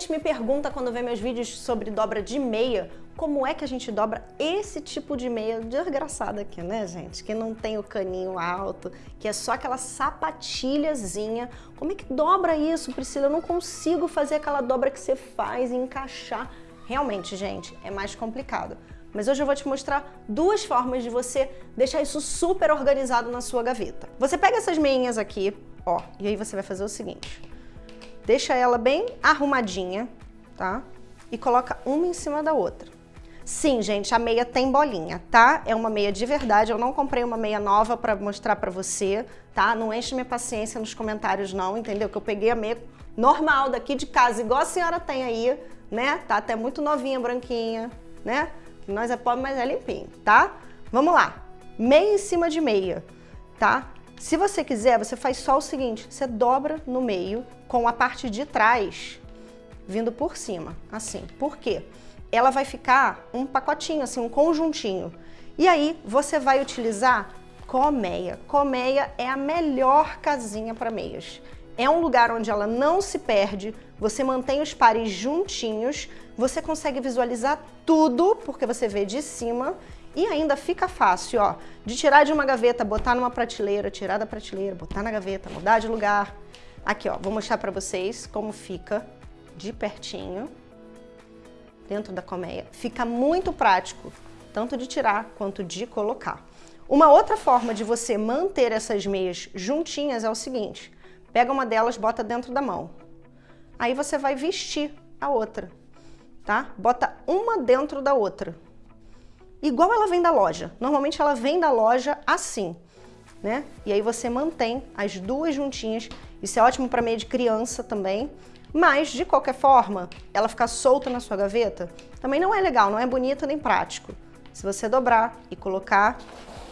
gente me pergunta quando vê meus vídeos sobre dobra de meia, como é que a gente dobra esse tipo de meia desgraçada aqui, né, gente? Que não tem o caninho alto, que é só aquela sapatilhazinha. Como é que dobra isso, Priscila? Eu não consigo fazer aquela dobra que você faz e encaixar. Realmente, gente, é mais complicado. Mas hoje eu vou te mostrar duas formas de você deixar isso super organizado na sua gaveta. Você pega essas meinhas aqui, ó, e aí você vai fazer o seguinte. Deixa ela bem arrumadinha, tá? E coloca uma em cima da outra. Sim, gente, a meia tem bolinha, tá? É uma meia de verdade, eu não comprei uma meia nova pra mostrar pra você, tá? Não enche minha paciência nos comentários não, entendeu? Que eu peguei a meia normal daqui de casa, igual a senhora tem aí, né? Tá até muito novinha, branquinha, né? Nós é pobre, mas é limpinho, tá? Vamos lá. Meia em cima de meia, tá? Se você quiser, você faz só o seguinte, você dobra no meio com a parte de trás vindo por cima, assim. Por quê? Ela vai ficar um pacotinho, assim, um conjuntinho. E aí você vai utilizar colmeia. Colmeia é a melhor casinha para meias. É um lugar onde ela não se perde, você mantém os pares juntinhos, você consegue visualizar tudo, porque você vê de cima, e ainda fica fácil, ó, de tirar de uma gaveta, botar numa prateleira, tirar da prateleira, botar na gaveta, mudar de lugar. Aqui, ó, vou mostrar pra vocês como fica de pertinho dentro da colmeia. Fica muito prático, tanto de tirar quanto de colocar. Uma outra forma de você manter essas meias juntinhas é o seguinte, pega uma delas, bota dentro da mão. Aí você vai vestir a outra, tá? Bota uma dentro da outra igual ela vem da loja. Normalmente ela vem da loja assim, né? E aí você mantém as duas juntinhas. Isso é ótimo para meia de criança também. Mas, de qualquer forma, ela ficar solta na sua gaveta também não é legal, não é bonito nem prático. Se você dobrar e colocar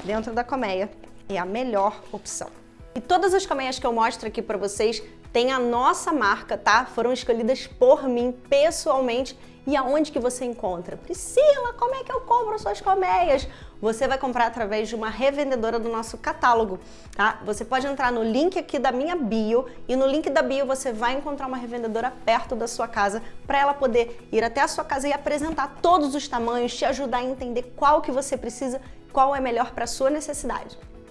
dentro da colmeia, é a melhor opção. E todas as colmeias que eu mostro aqui para vocês têm a nossa marca, tá? Foram escolhidas por mim pessoalmente e aonde que você encontra? Priscila, como é que eu compro suas colmeias? Você vai comprar através de uma revendedora do nosso catálogo, tá? Você pode entrar no link aqui da minha bio e no link da bio você vai encontrar uma revendedora perto da sua casa para ela poder ir até a sua casa e apresentar todos os tamanhos, te ajudar a entender qual que você precisa, qual é melhor para sua necessidade.